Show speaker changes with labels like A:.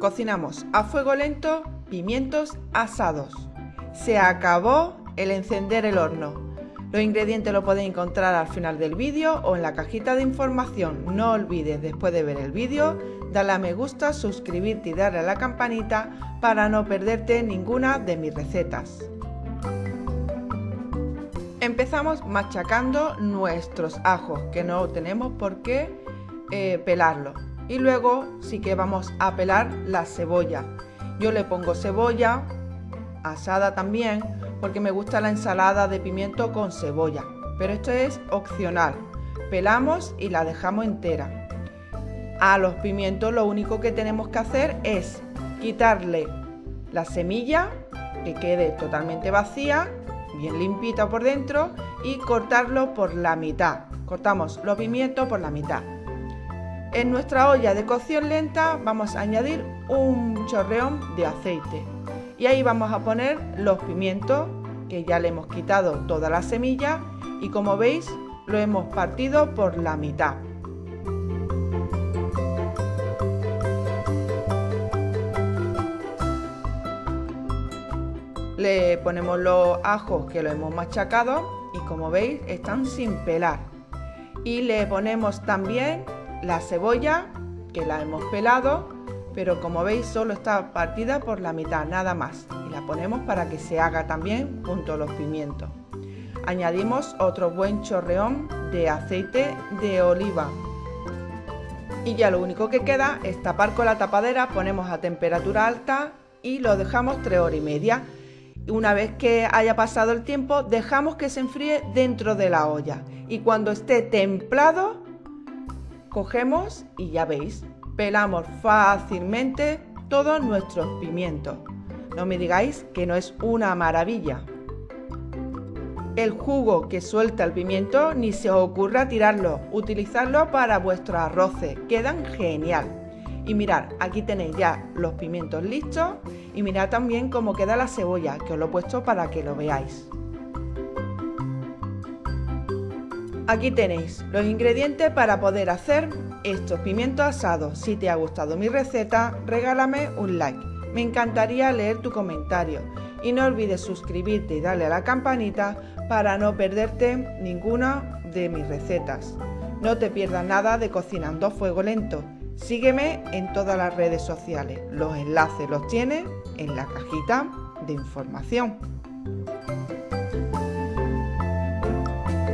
A: cocinamos a fuego lento pimientos asados. Se acabó el encender el horno. Los ingredientes los podéis encontrar al final del vídeo o en la cajita de información. No olvides después de ver el vídeo darle a me gusta, suscribirte y darle a la campanita para no perderte ninguna de mis recetas. Empezamos machacando nuestros ajos que no tenemos por qué eh, pelarlos y luego sí que vamos a pelar la cebolla. Yo le pongo cebolla asada también porque me gusta la ensalada de pimiento con cebolla, pero esto es opcional. Pelamos y la dejamos entera. A los pimientos lo único que tenemos que hacer es quitarle la semilla, que quede totalmente vacía, bien limpita por dentro, y cortarlo por la mitad. Cortamos los pimientos por la mitad. En nuestra olla de cocción lenta vamos a añadir un chorreón de aceite y ahí vamos a poner los pimientos que ya le hemos quitado toda la semilla y como veis lo hemos partido por la mitad. Le ponemos los ajos que lo hemos machacado y como veis están sin pelar. Y le ponemos también la cebolla, que la hemos pelado, pero como veis solo está partida por la mitad, nada más. Y la ponemos para que se haga también junto a los pimientos. Añadimos otro buen chorreón de aceite de oliva. Y ya lo único que queda es tapar con la tapadera, ponemos a temperatura alta y lo dejamos 3 horas y media. Una vez que haya pasado el tiempo, dejamos que se enfríe dentro de la olla. Y cuando esté templado, Cogemos y ya veis, pelamos fácilmente todos nuestros pimientos. No me digáis que no es una maravilla. El jugo que suelta el pimiento ni se os ocurra tirarlo, utilizarlo para vuestros arroces, quedan genial. Y mirad, aquí tenéis ya los pimientos listos y mirad también cómo queda la cebolla, que os lo he puesto para que lo veáis. Aquí tenéis los ingredientes para poder hacer estos pimientos asados. Si te ha gustado mi receta, regálame un like. Me encantaría leer tu comentario. Y no olvides suscribirte y darle a la campanita para no perderte ninguna de mis recetas. No te pierdas nada de Cocinando a Fuego Lento. Sígueme en todas las redes sociales. Los enlaces los tienes en la cajita de información.